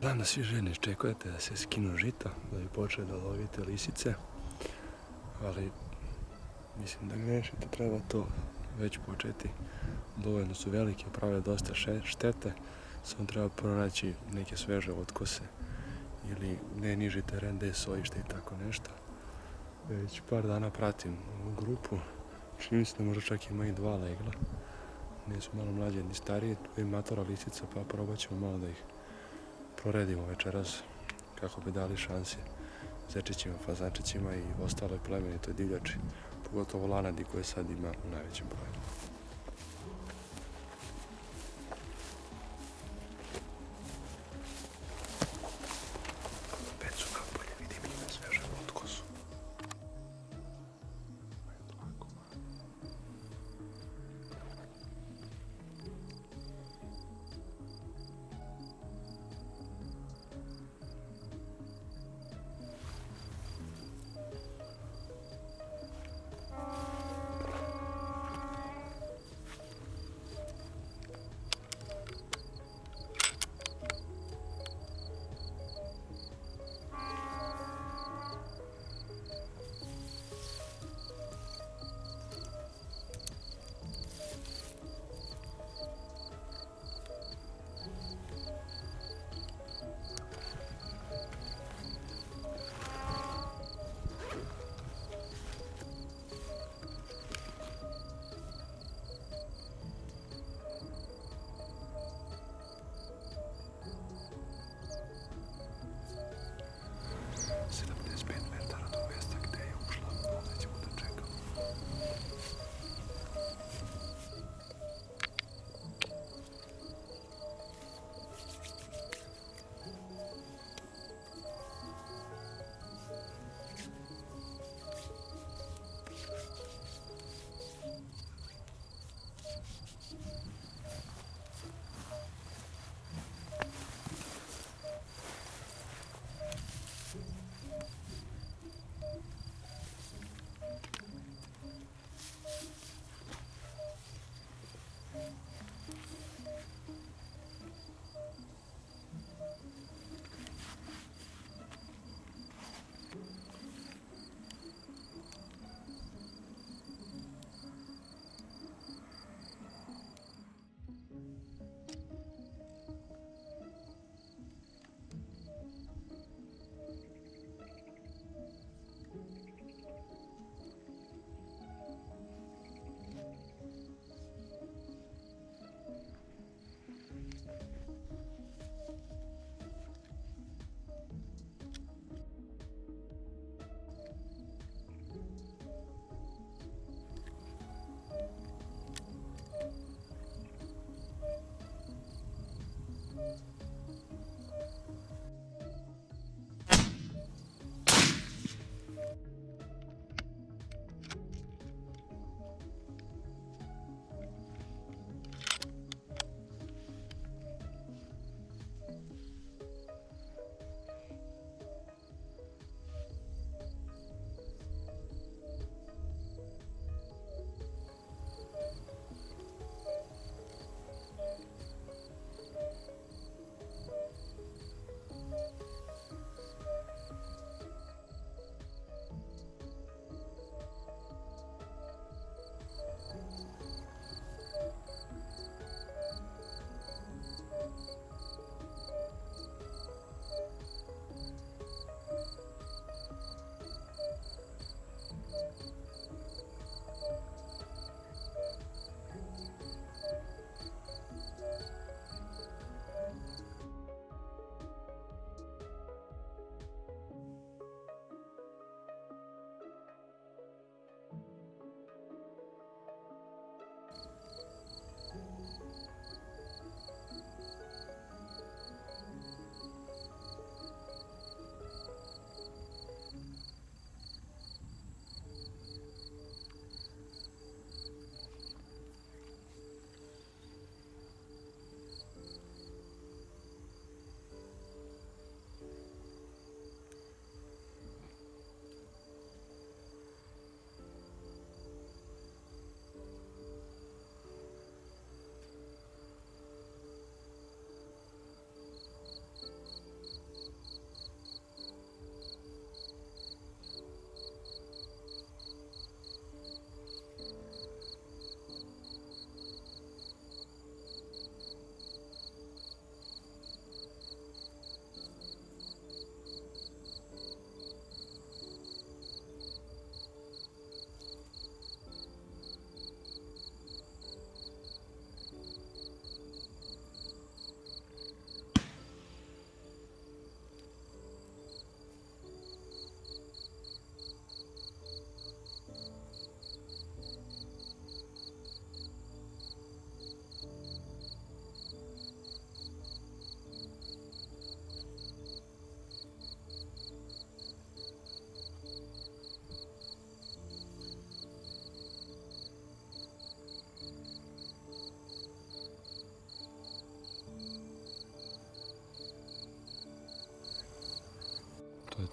Znam da svi željni čekujete da se skinu žito, da bi počeli da lovite lisice, ali mislim da grešite, treba to već početi. Dovoljno su velike, prave dosta štete, samo treba pronaći neke sveže otkose ili ne niži teren gdje je sojište i tako nešto. Već par dana pratim ovu grupu, čini se da možda čak ima i dva legla. Nisu malo mlađe ni starije, tu je matora lisica pa probat ćemo malo da ih proredimo večeras kako bi dali šanse zečićima, fazančićima i ostale plemenitoj divljači, pogotovo lanadi koje sad ima u najvećem broju.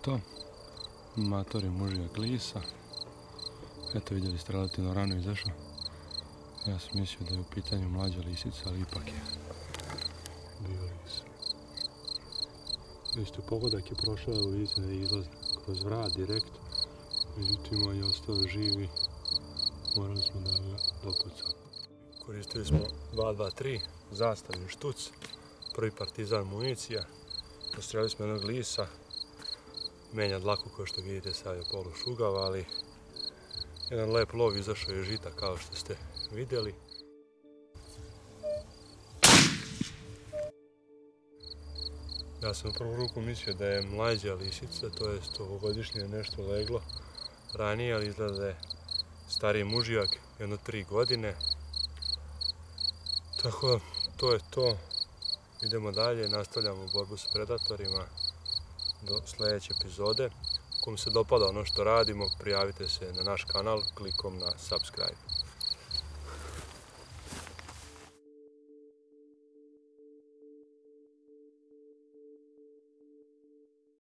To. Mator je mužija glisa. Eto vidjeli ste relativno rano izašao. Ja sam mislio da je u pitanju mlađa lisica, ali ipak je bio lis. Isto pogodak je prošao, evo vidite da izlazi kroz vrat direkt. Međutim, on je ostao živi. Morali smo da ga dopucamo. Koristili smo 2-2-3, zastavni štuc, prvi partizan municija. Postrelili smo jednog lisa, menja dlaku kao što vidite sad je polu šugav, ali jedan lep lov izašao je žita kao što ste vidjeli. Ja sam u prvu ruku mislio da je mlađa lisica, to je ovogodišnje nešto leglo ranije, ali izgleda da je stariji mužijak, jedno tri godine. Tako to je to. Idemo dalje, nastavljamo borbu s predatorima do sljedeće epizode. Ako vam se dopada ono što radimo, prijavite se na naš kanal klikom na subscribe.